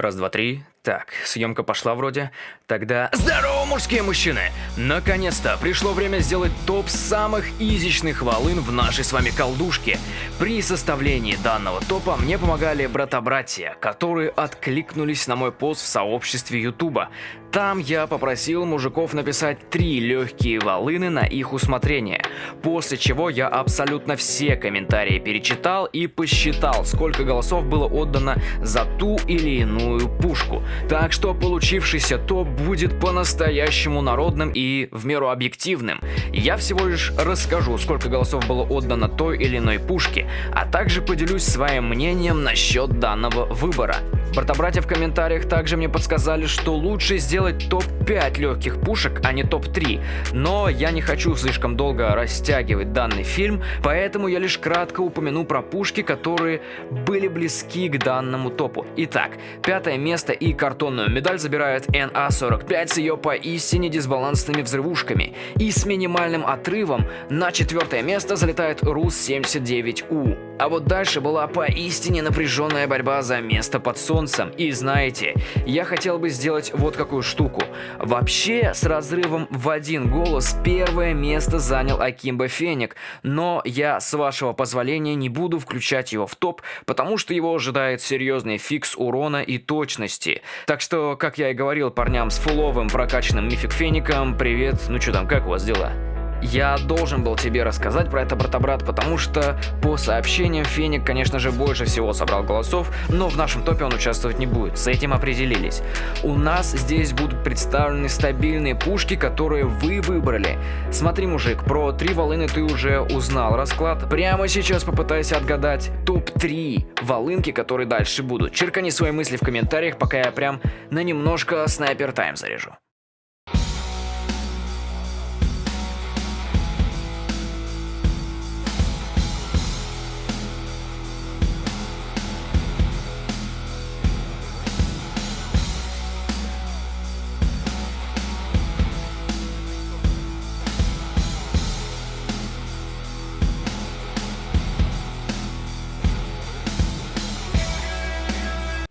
Раз, два, три. Так, съемка пошла вроде. Тогда... Здорово, мужские мужчины! Наконец-то пришло время сделать топ самых изичных волын в нашей с вами колдушке. При составлении данного топа мне помогали брата-братья, которые откликнулись на мой пост в сообществе Ютуба. Там я попросил мужиков написать три легкие волыны на их усмотрение, после чего я абсолютно все комментарии перечитал и посчитал, сколько голосов было отдано за ту или иную пушку. Так что получившийся топ будет по-настоящему народным и в меру объективным. Я всего лишь расскажу, сколько голосов было отдано той или иной пушке, а также поделюсь своим мнением насчет данного выбора. Брата-братья в комментариях также мне подсказали, что лучше сделать топ-5 легких пушек, а не топ-3. Но я не хочу слишком долго растягивать данный фильм, поэтому я лишь кратко упомяну про пушки, которые были близки к данному топу. Итак, пятое место и картонную медаль забирает NA-45 с ее поистине дисбалансными взрывушками. И с минимальным отрывом на четвертое место залетает РУС-79У. А вот дальше была поистине напряженная борьба за место под солнцем. И знаете, я хотел бы сделать вот какую штуку. Вообще, с разрывом в один голос первое место занял Акимба Феник, но я, с вашего позволения, не буду включать его в топ, потому что его ожидает серьезный фикс урона и точности. Так что, как я и говорил парням с фуловым прокачанным мифик Феником, привет, ну что там, как у вас дела? Я должен был тебе рассказать про это, брата-брат, потому что по сообщениям Феник, конечно же, больше всего собрал голосов, но в нашем топе он участвовать не будет, с этим определились. У нас здесь будут представлены стабильные пушки, которые вы выбрали. Смотри, мужик, про три волыны ты уже узнал расклад. Прямо сейчас попытайся отгадать топ-3 волынки, которые дальше будут. Черкани свои мысли в комментариях, пока я прям на немножко снайпер тайм заряжу.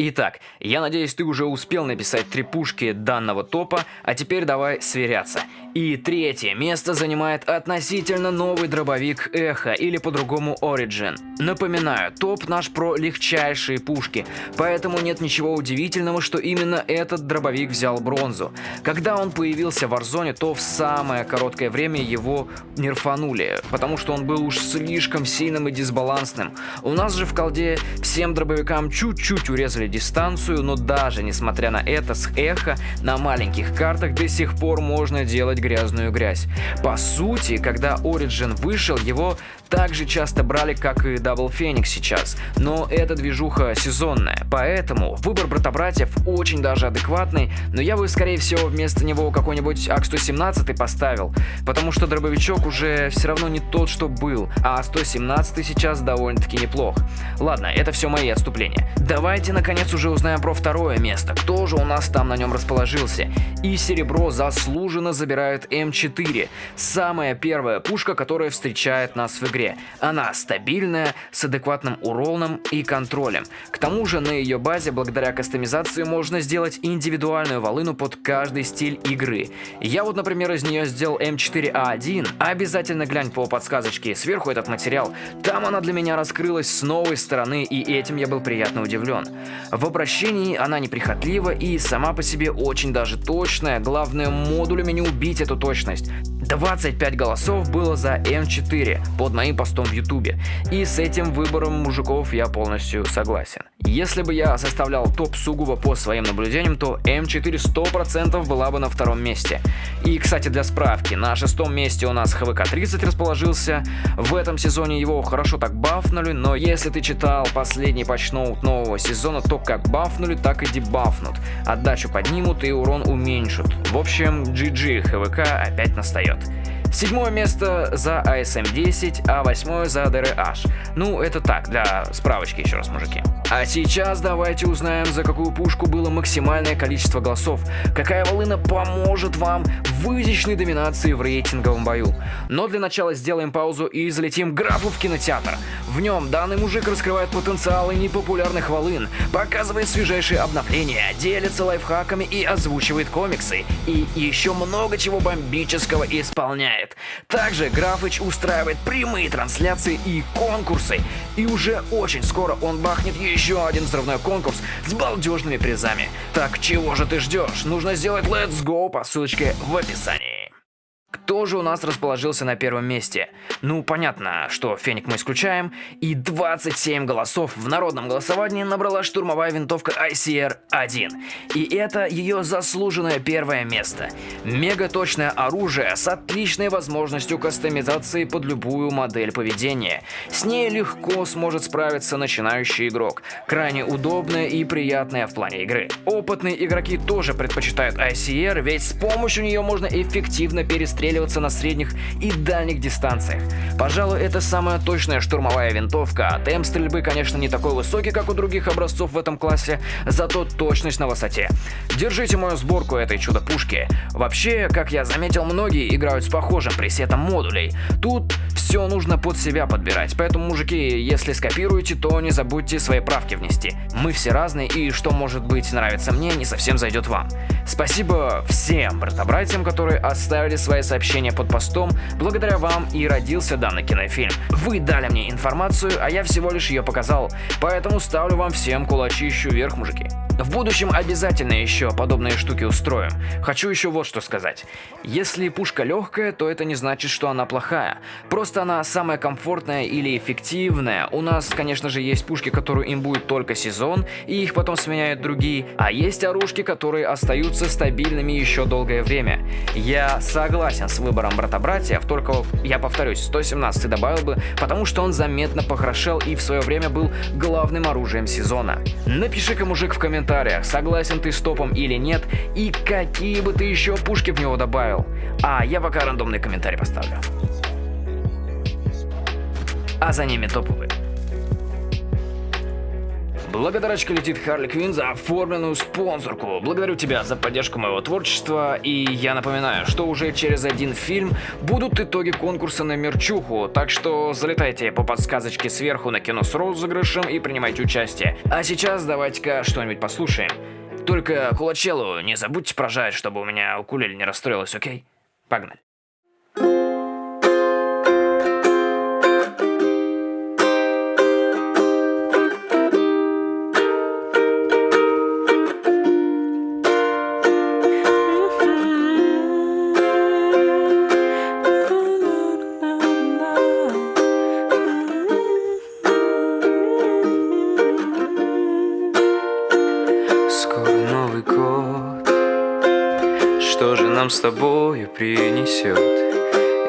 Итак, я надеюсь, ты уже успел написать три пушки данного топа, а теперь давай сверяться. И третье место занимает относительно новый дробовик Эхо, или по-другому Origin. Напоминаю, топ наш про легчайшие пушки, поэтому нет ничего удивительного, что именно этот дробовик взял бронзу. Когда он появился в Warzone, то в самое короткое время его нерфанули, потому что он был уж слишком сильным и дисбалансным. У нас же в колде всем дробовикам чуть-чуть урезали дистанцию, но даже несмотря на это, с Эхо на маленьких картах до сих пор можно делать грязную грязь. По сути, когда Origin вышел, его так же часто брали, как и Double Phoenix сейчас, но эта движуха сезонная, поэтому выбор брата-братьев очень даже адекватный, но я бы, скорее всего, вместо него какой-нибудь АК-117 поставил, потому что дробовичок уже все равно не тот, что был, а 117 сейчас довольно-таки неплох. Ладно, это все мои отступления. Давайте, наконец, уже узнаем про второе место, кто же у нас там на нем расположился. И серебро заслуженно забирает М4, самая первая пушка, которая встречает нас в игре игре. Она стабильная, с адекватным уроном и контролем. К тому же на ее базе, благодаря кастомизации, можно сделать индивидуальную волыну под каждый стиль игры. Я вот, например, из нее сделал М4А1. Обязательно глянь по подсказочке сверху этот материал. Там она для меня раскрылась с новой стороны, и этим я был приятно удивлен. В обращении она неприхотлива и сама по себе очень даже точная. Главное модулями не убить эту точность. 25 голосов было за М4 под моим постом в ютубе. И с этим выбором мужиков я полностью согласен. Если бы я составлял топ сугубо по своим наблюдениям, то М4 100% была бы на втором месте. И, кстати, для справки, на шестом месте у нас ХВК-30 расположился. В этом сезоне его хорошо так бафнули, но если ты читал последний патчноут нового сезона, то как бафнули, так и дебафнут. Отдачу поднимут и урон уменьшат. В общем, GG ХВК опять настает. Седьмое место за ASM-10, а восьмое за DRH. Ну, это так, для справочки еще раз, мужики. А сейчас давайте узнаем, за какую пушку было максимальное количество голосов. Какая волына поможет вам в изящной доминации в рейтинговом бою. Но для начала сделаем паузу и залетим графу в кинотеатр. В нем данный мужик раскрывает потенциалы непопулярных волын, показывает свежайшие обновления, делится лайфхаками и озвучивает комиксы. И еще много чего бомбического исполняет. Также Графыч устраивает прямые трансляции и конкурсы. И уже очень скоро он бахнет еще один взрывной конкурс с балдежными призами. Так чего же ты ждешь? Нужно сделать Let's Go по ссылочке в описании. Кто же у нас расположился на первом месте? Ну, понятно, что Феник мы исключаем. И 27 голосов в народном голосовании набрала штурмовая винтовка ICR-1. И это ее заслуженное первое место. Мега-точное оружие с отличной возможностью кастомизации под любую модель поведения. С ней легко сможет справиться начинающий игрок. Крайне удобная и приятная в плане игры. Опытные игроки тоже предпочитают ICR, ведь с помощью нее можно эффективно перестреливать прицеливаться на средних и дальних дистанциях. Пожалуй, это самая точная штурмовая винтовка, а темп стрельбы, конечно, не такой высокий, как у других образцов в этом классе, зато точность на высоте. Держите мою сборку этой чудо-пушки. Вообще, как я заметил, многие играют с похожим пресетом модулей. Тут все нужно под себя подбирать, поэтому, мужики, если скопируете, то не забудьте свои правки внести. Мы все разные, и что может быть нравится мне, не совсем зайдет вам. Спасибо всем брата-братьям, которые оставили свои сообщения под постом. Благодаря вам и родился данный кинофильм. Вы дали мне информацию, а я всего лишь ее показал. Поэтому ставлю вам всем кулачищу вверх, мужики. В будущем обязательно еще подобные штуки устроим. Хочу еще вот что сказать. Если пушка легкая, то это не значит, что она плохая. Просто она самая комфортная или эффективная. У нас, конечно же, есть пушки, которые им будет только сезон, и их потом сменяют другие. А есть оружки, которые остаются стабильными еще долгое время. Я согласен с выбором брата-братьев, только я повторюсь, 117 добавил бы, потому что он заметно похорошел и в свое время был главным оружием сезона. Напиши-ка, мужик, в комментариях, комментариях, согласен ты с топом или нет, и какие бы ты еще пушки в него добавил. А я пока рандомный комментарий поставлю. А за ними топовые. Благодарочка летит Харли Квин за оформленную спонсорку. Благодарю тебя за поддержку моего творчества. И я напоминаю, что уже через один фильм будут итоги конкурса на мерчуху. Так что залетайте по подсказочке сверху на кино с розыгрышем и принимайте участие. А сейчас давайте-ка что-нибудь послушаем. Только Кулачелу не забудьте прожать, чтобы у меня укулеле не расстроилась, окей? Погнали. Нам с тобою принесет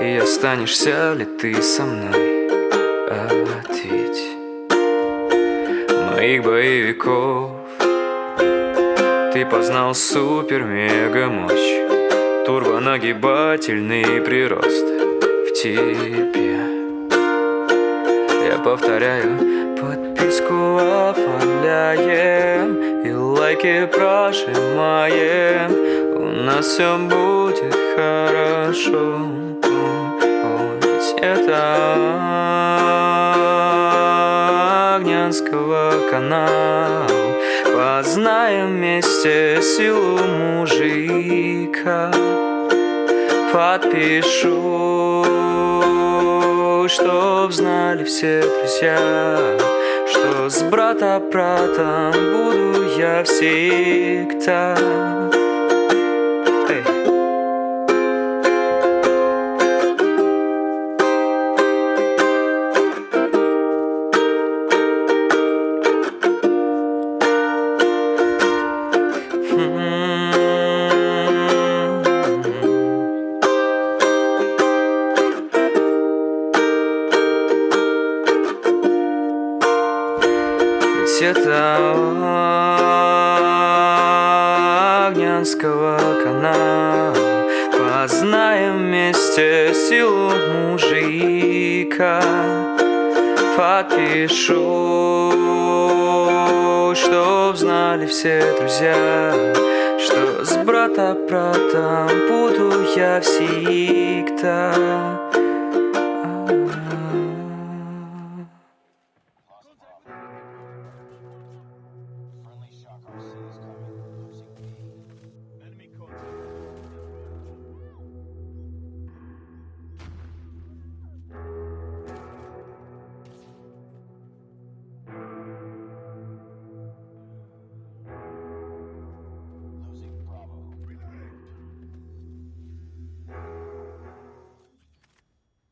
И останешься ли ты со мной? Ответь. Моих боевиков Ты познал супер-мега-мощь. Турбонагибательный прирост в тебе. Я повторяю, подписку оформляем И лайки прожимаем нас все будет хорошо. Ведь это Огнянского канала. Познаем вместе силу мужика. Подпишу, чтоб знали все друзья Что с брата-братом буду я всегда это Огнянского канала Познаем вместе силу мужика. Подпишу Чтоб знали все друзья Что с брата братом буду я всегда